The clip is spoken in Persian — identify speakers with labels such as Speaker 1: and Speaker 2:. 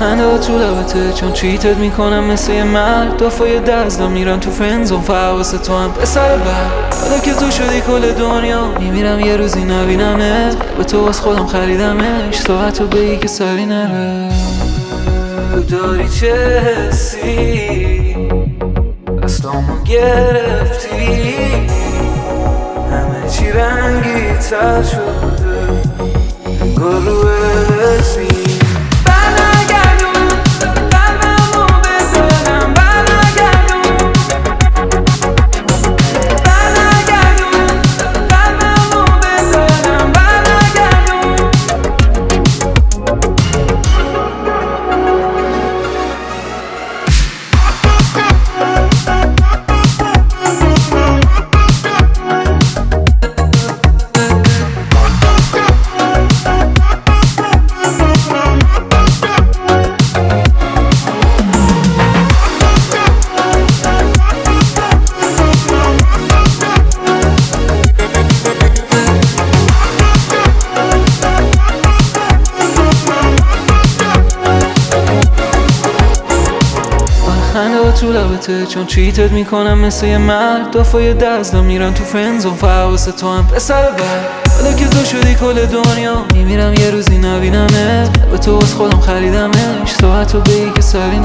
Speaker 1: خنده ها تو لبته چون چیتت می‌کنم مثل یه مرد. دافای دزدا میرن تو فرنزون فواس تو هم پسر بعد حالا که تو شدی کل دنیا میمیرم یه روزی نبینمت. به تو از خودم خریدمش ساعت رو بگی که سری نره. داری چه حسی؟ دستامو گرفتی؟ همه چی رنگی تر شده. انگار خنده تو لبته چون چیتت می‌کنم مثل یه مرد. دافای دزدا میرن تو فرنزون فواس تو هم پسر بعد حالا که تو شدی کل دنیا میمیرم یه روزی نبینمت. به تو از خودم خریدمش. ساعت رو بگی که سری